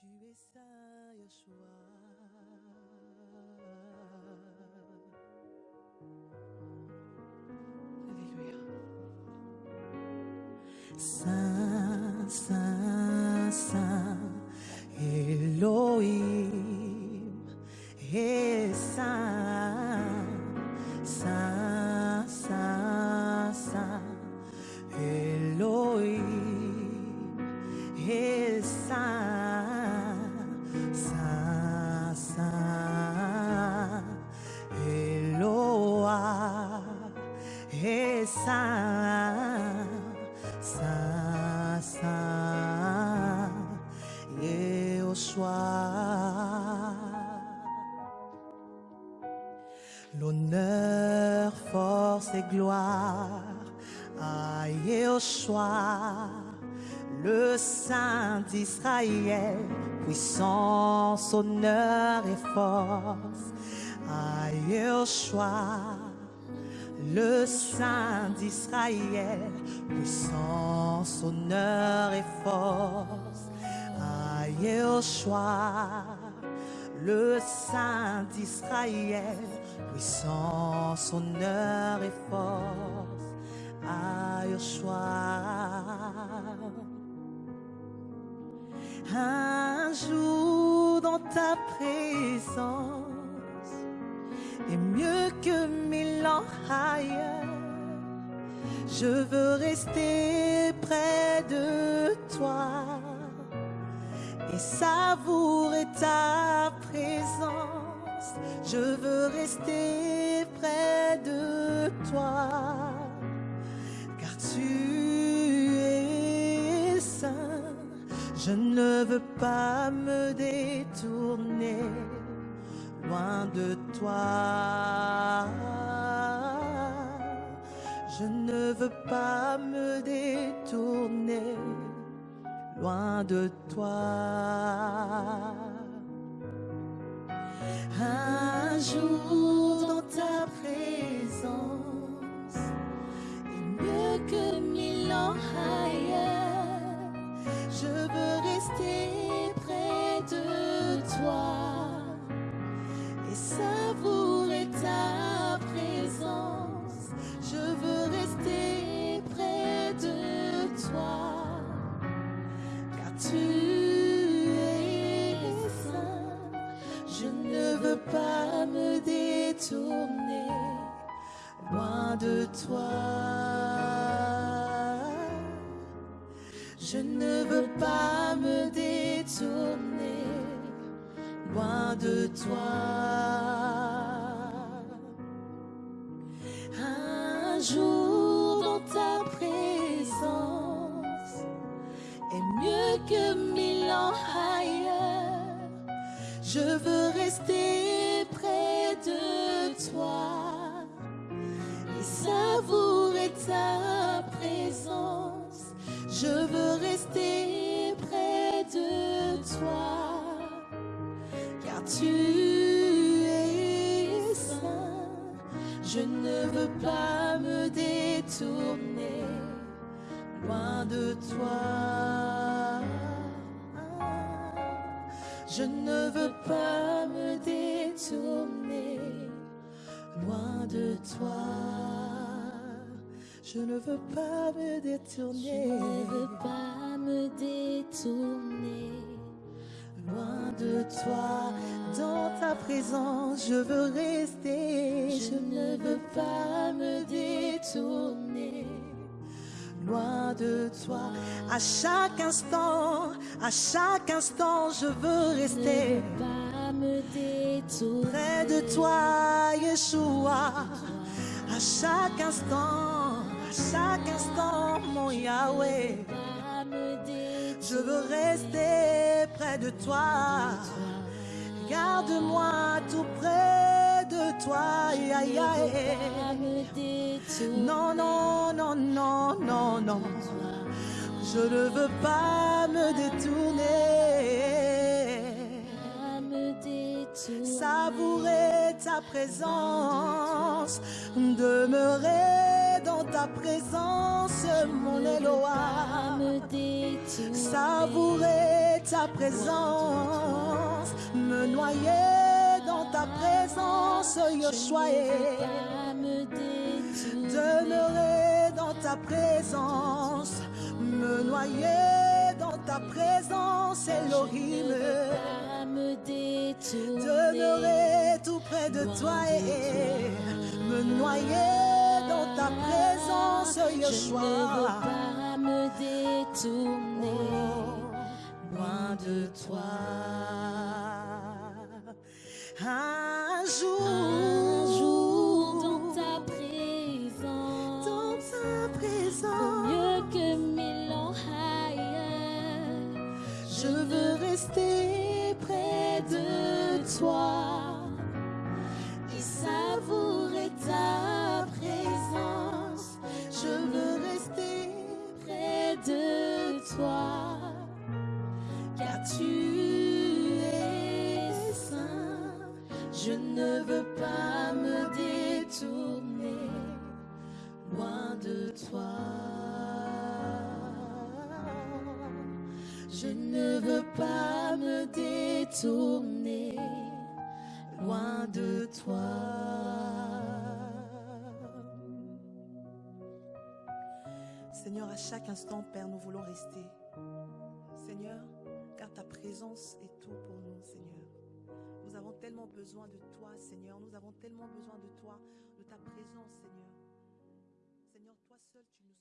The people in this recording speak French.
Tu es saint, Yeshua. Alléluia. Saint, Saint, Saint, Saint, Saint, Saint, Yehoshua. L'honneur, force et gloire à Yehoshua, le Saint d'Israël, puissance, honneur et force à Yehoshua, le Saint d'Israël, puissance, honneur et force à Yehoshua, le Saint d'Israël, puissance, honneur et force à Yehoshua. Un jour dans ta présence est mieux que mille ans ailleurs. Je veux rester près de toi et savourer ta présence. Je veux rester près de toi, car tu es saint. Je ne veux pas me détourner loin de toi. Je ne veux pas me détourner loin de toi. Un jour de toi. Je ne veux pas me détourner loin de toi. Un jour dans ta présence est mieux que mille ans ailleurs. Je veux rester Je veux rester près de toi, car tu es saint. Je ne veux pas me détourner loin de toi. Je ne veux pas me détourner loin de toi. Je ne veux pas me Je détourner ne veux pas me détourner loin de toi. Dans ta présence, je veux rester. Je ne veux pas me détourner loin de toi. À chaque instant, à chaque instant, je veux Je rester ne veux pas me détourner près de toi, Yeshua. À chaque instant, à chaque instant, mon Yahweh. Je veux rester près de toi. Garde-moi tout près de toi. Non, non, non, non, non, non. Je ne veux pas me détourner. Savourer ta présence, demeurer dans ta présence, mon détourner Savourer ta présence, me noyer dans ta présence, Yoshua. Demeurer dans ta présence, me noyer dans ta présence, Elohim. Pas me détourner. Demeurer tout près de toi et me noyer dans ta présence, Je ne veux pas me détourner. loin de toi. Un jour, je veux rester près de toi et savourer ta présence. Je veux rester près de toi, car tu es saint. Je ne veux pas me détourner loin de toi. Je ne veux pas me détourner loin de toi. Seigneur, à chaque instant, Père, nous voulons rester. Seigneur, car ta présence est tout pour nous, Seigneur. Nous avons tellement besoin de toi, Seigneur. Nous avons tellement besoin de toi, de ta présence, Seigneur. Seigneur, toi seul, tu nous